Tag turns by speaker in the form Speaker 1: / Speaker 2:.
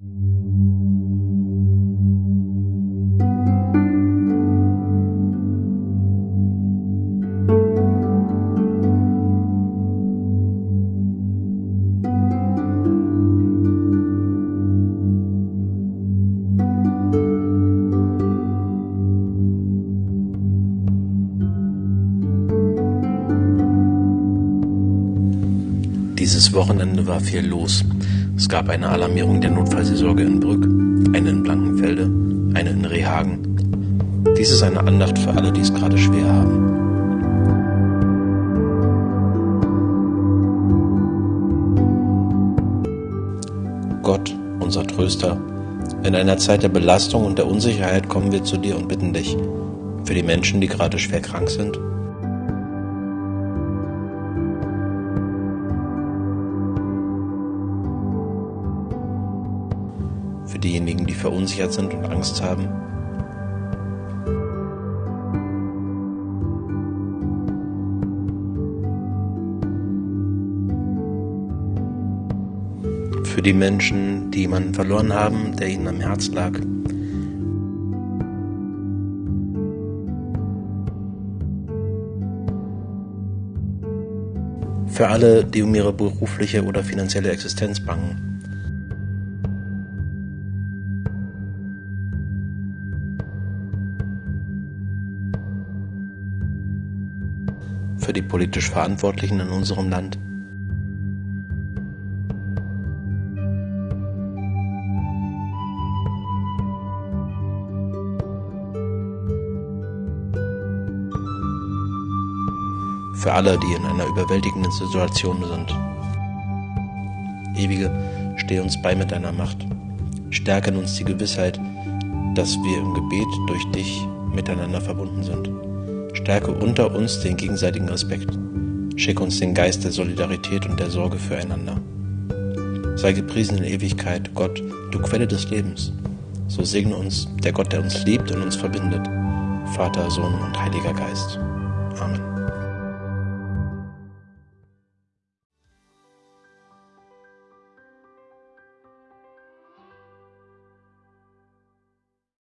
Speaker 1: Dieses Wochenende war viel los. Es gab eine Alarmierung der Notfallseelsorge in Brück, eine in Blankenfelde, eine in Rehhagen. Dies ist eine Andacht für alle, die es gerade schwer haben. Gott, unser Tröster, in einer Zeit der Belastung und der Unsicherheit kommen wir zu dir und bitten dich für die Menschen, die gerade schwer krank sind diejenigen, die verunsichert sind und Angst haben. Für die Menschen, die jemanden verloren haben, der ihnen am Herz lag. Für alle, die um ihre berufliche oder finanzielle Existenz bangen. Für die politisch Verantwortlichen in unserem Land. Für alle, die in einer überwältigenden Situation sind. Ewige, steh uns bei mit deiner Macht. Stärke in uns die Gewissheit, dass wir im Gebet durch dich miteinander verbunden sind. Stärke unter uns den gegenseitigen Respekt. Schick uns den Geist der Solidarität und der Sorge füreinander. Sei gepriesen in Ewigkeit, Gott, du Quelle des Lebens. So segne uns der Gott, der uns liebt und uns verbindet. Vater, Sohn und Heiliger Geist. Amen.